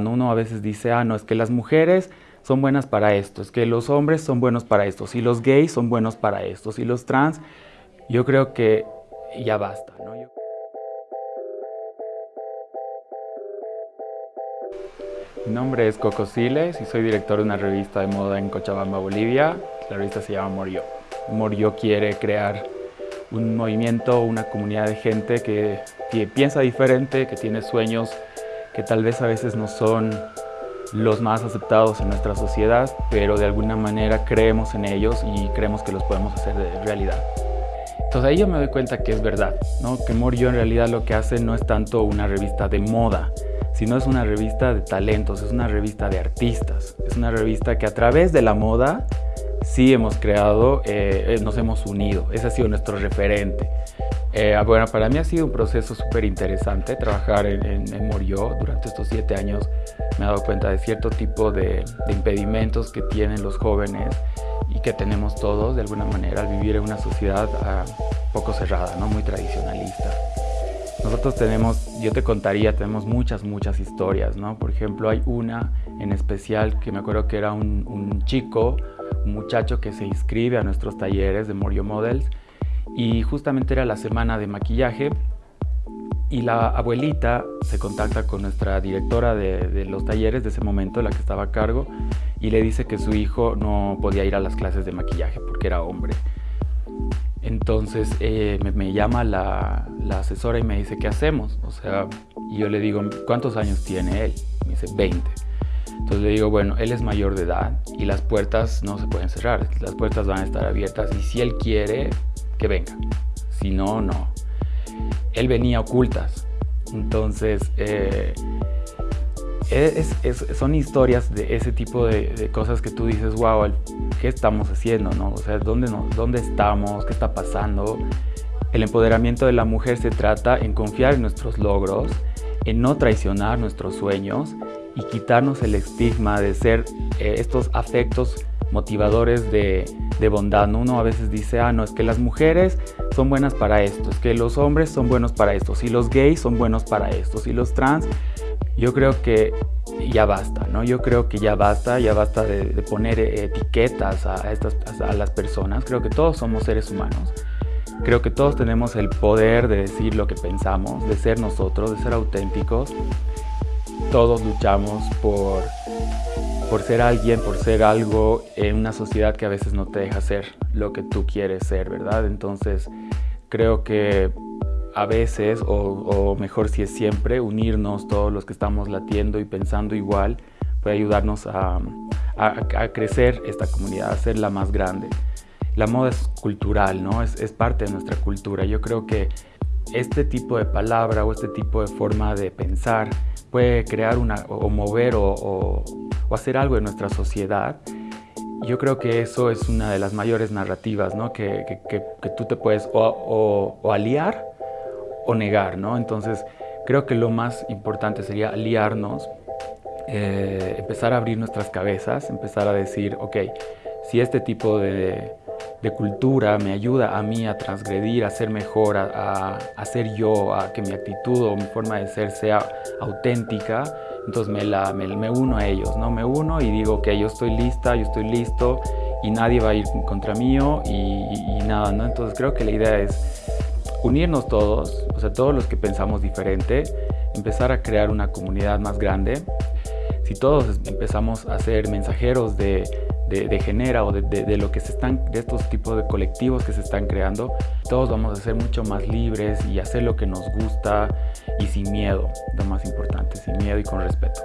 Uno a veces dice, ah, no, es que las mujeres son buenas para esto, es que los hombres son buenos para esto, si los gays son buenos para esto, si los trans, yo creo que ya basta. ¿no? Mi nombre es Coco Siles y soy director de una revista de moda en Cochabamba, Bolivia. La revista se llama Morio. Morio quiere crear un movimiento, una comunidad de gente que, que piensa diferente, que tiene sueños que tal vez a veces no son los más aceptados en nuestra sociedad, pero de alguna manera creemos en ellos y creemos que los podemos hacer de realidad. Entonces ahí yo me doy cuenta que es verdad, ¿no? que Morio en realidad lo que hace no es tanto una revista de moda, sino es una revista de talentos, es una revista de artistas, es una revista que a través de la moda sí hemos creado, eh, nos hemos unido, ese ha sido nuestro referente. Eh, bueno, para mí ha sido un proceso súper interesante trabajar en, en, Morió. Durante estos siete años me he dado cuenta de cierto tipo de, impedimentos que tienen los jóvenes y que tenemos todos de alguna manera al vivir en una sociedad uh, poco cerrada, ¿no? muy tradicionalista. Nosotros tenemos, yo te contaría, tenemos muchas, muchas historias, ¿no? Por ejemplo, hay una en especial que me acuerdo que era un, un chico, muchacho que se inscribe a nuestros talleres de Morio Models y justamente era la semana de maquillaje y la abuelita se contacta con nuestra directora de, los talleres de ese momento, la que estaba a cargo, y le dice que su hijo no podía ir a las clases de maquillaje porque era hombre. Entonces eh, me, llama la, asesora y me dice, ¿qué hacemos? O sea, y yo le digo, ¿cuántos años tiene él? Me dice, 20. Entonces le digo, bueno, él es mayor de edad y las puertas no se pueden cerrar, las puertas van a estar abiertas y si él quiere, que venga. Si no, no. Él venía ocultas. Entonces, eh, son historias de ese tipo de, cosas que tú dices, wow, ¿qué estamos haciendo? No? O sea, ¿dónde, ¿dónde estamos? ¿Qué está pasando? El empoderamiento de la mujer se trata en confiar en nuestros logros, en no traicionar nuestros sueños y quitarnos el estigma de ser eh, estos afectos motivadores de, bondad. Uno a veces dice, ah, no, es que las mujeres son buenas para esto, es que los hombres son buenos para esto, si los gays son buenos para esto, si los trans, yo creo que ya basta, ¿no? Yo creo que ya basta, ya basta de, poner etiquetas a, estas, a las personas. Creo que todos somos seres humanos. Creo que todos tenemos el poder de decir lo que pensamos, de ser nosotros, de ser auténticos. Todos luchamos por por ser alguien, por ser algo en una sociedad que a veces no te deja ser lo que tú quieres ser, ¿verdad? Entonces creo que a veces, o, mejor si es siempre, unirnos todos los que estamos latiendo y pensando igual puede ayudarnos a, crecer esta comunidad, a hacerla más grande. La moda es cultural, ¿no? Es parte de nuestra cultura. Yo creo que este tipo de palabra o este tipo de forma de pensar puede crear una, o mover o, hacer algo en nuestra sociedad, yo creo que eso es una de las mayores narrativas, ¿no? que, que, que, tú te puedes o, aliar o negar. ¿no? Entonces, creo que lo más importante sería aliarnos, eh, empezar a abrir nuestras cabezas, empezar a decir, ok, si este tipo de, de cultura me ayuda a mí a transgredir, a ser mejor, a, a, ser yo, a que mi actitud o mi forma de ser sea auténtica, entonces me, la, me, uno a ellos, ¿no? Me uno y digo que yo estoy lista, yo estoy listo y nadie va a ir contra mío y, y, nada, ¿no? Entonces creo que la idea es unirnos todos, o sea, todos los que pensamos diferente, empezar a crear una comunidad más grande. Si todos empezamos a ser mensajeros de de, Genera o de, lo que se están, de estos tipos de colectivos que se están creando, todos vamos a ser mucho más libres y hacer lo que nos gusta y sin miedo, lo más importante, sin miedo y con respeto.